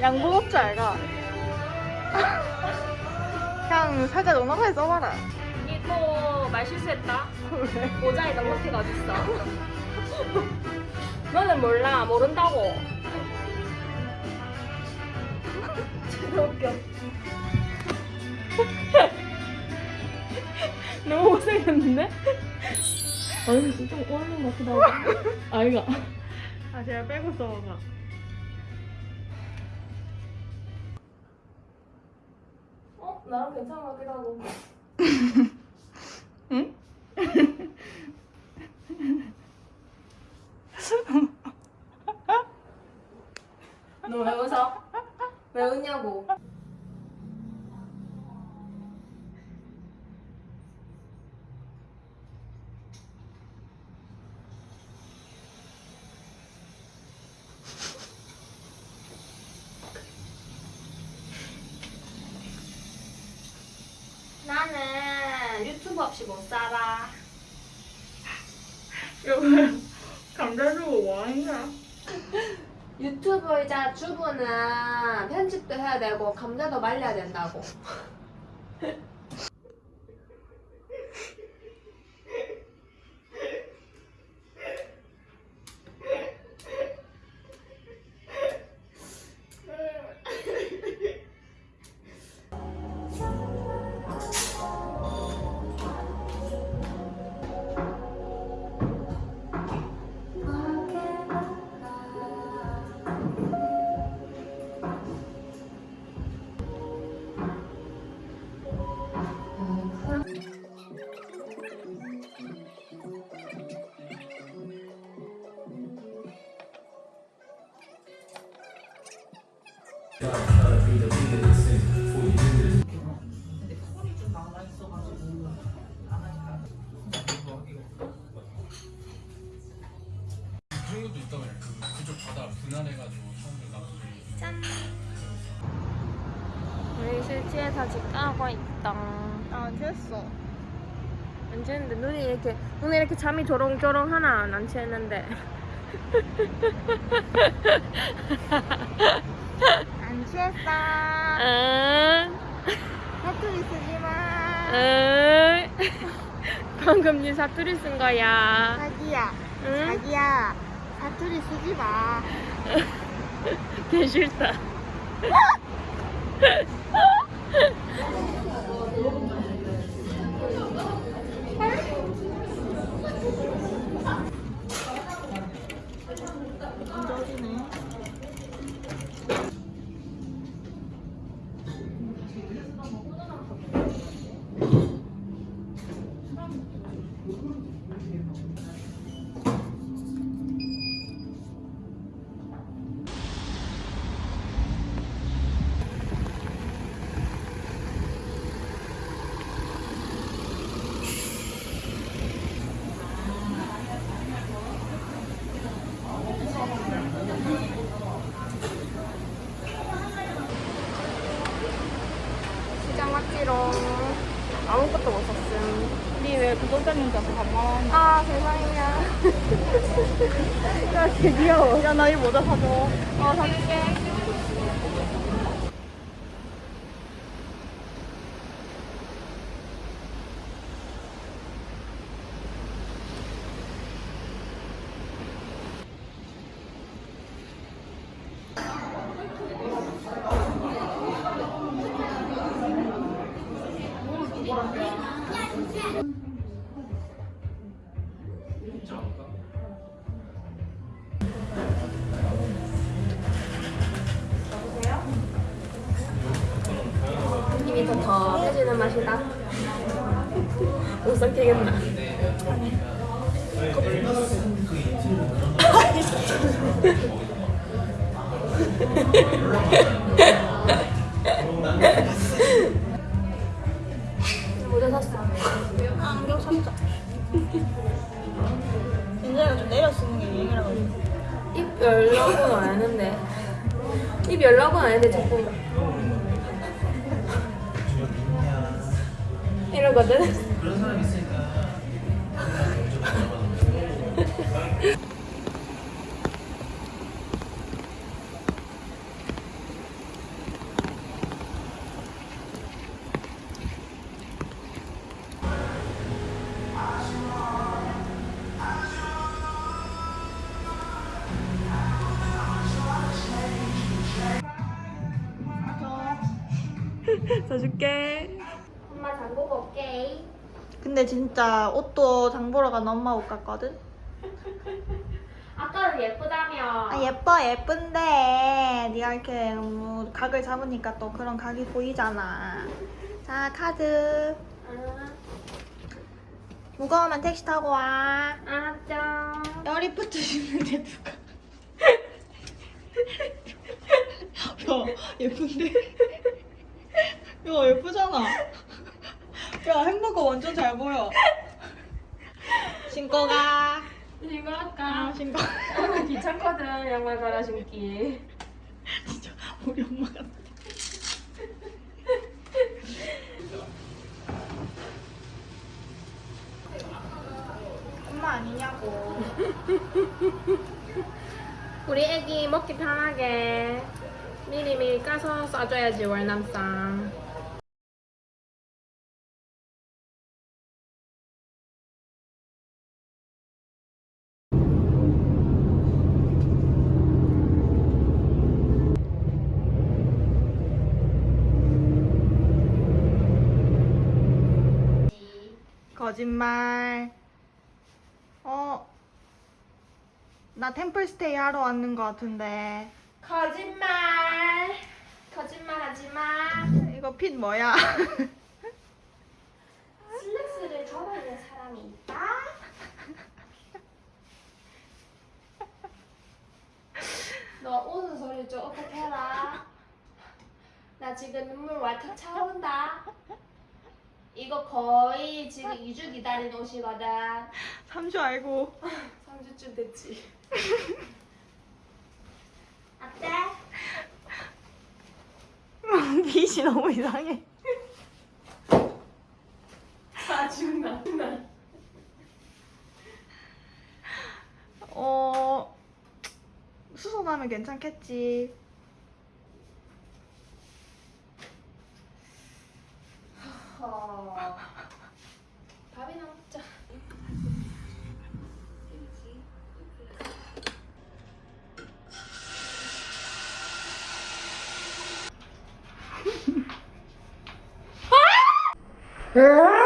양보업자 알가? 그냥 살짝 넉넉하게 써봐라. 이거 말 실수했다. 왜? 모자에 넉넉히가 어딨어? 너는 몰라 모른다고. 진짜 웃겨. 너무 못생겼는데? 아니 좀 오는 것 같기도 하고. 아이가. 아, 제가 빼고 써봐. 어? 나랑 괜찮은 것 같기도 하고. 응? 너 왜 웃어? 왜 웃냐고. 나는 유튜브 없이 못 살아. 여보, 감자 주고 뭐 하는 거야? 유튜브이자 주부는 편집도 해야 되고 감자도 말려야 된다고. 그런 것도 있다고 해요. 그 그쪽 바다 분할해가지고 사람들 나중에 짠. 우리 실지에 다 직가고 있다. 아, 됐어. 안 취했는데 눈이 이렇게 눈에 이렇게 잠이 조롱조롱 하나 안 취했는데. 안 취했어. 응. 사투리 쓰지 마. 응. 방금 니 사투리 쓴 거야. 자기야, 응? 자기야. 사투리 쓰지 마. 개 싫다. 시 장 왔지롱. 아무것도 못 샀음. 니왜 구독자님한테 반말하는 아 세상이야. 야, 개 귀여워. 야, 나 이 모자 사줘. 어 사줄게. 느낌이 더 더해지는 맛이다. 못 삼키겠나? 모자 샀어. 안경 샀자. 인자가 좀 내려 쓰는 게 유행이라고. 입 열라고는 안 했는데. 입 열라고는 안 했는데 자꾸 이러거든. 그런 사람 있으니까 사줄게. 엄마 장보고 올게. 근데 진짜 옷도 장 보러 간 엄마 옷 같거든? 아까는 예쁘다며. 아 예뻐 예쁜데 네가 이렇게 너무 각을 잡으니까 또 그런 각이 보이잖아 자 카드 응, 무거우면 택시 타고 와 알았죠. 열리프트 신는데 누가 야 예쁜데? 야 예쁘잖아. 야 햄버거 완전 잘 보여. 신고 가. 이거 아, 할까? 신고. 오늘 귀찮거든 양말 갈아 신기. 진짜 우리 엄마 같아. 엄마 아니냐고. 우리 애기 먹기 편하게. 미리미리 까서 싸줘야지 월남쌈. 거짓말 어? 나 템플스테이 하러 왔는 것 같은데 거짓말. 거짓말 하지 마. 이거 핏 뭐야? 슬랙스를 전하는 사람이 있다. 너 우는 소리 좀 어떻게 해라. 나 지금 눈물 왈칵 차오른다. 이거 거의 지금 2주 기다린 옷이거든. 3주 알고 3주쯤 됐지. 어때? 핏이 너무 이상해 짜증나. 어... 수선하면 괜찮겠지 Ah!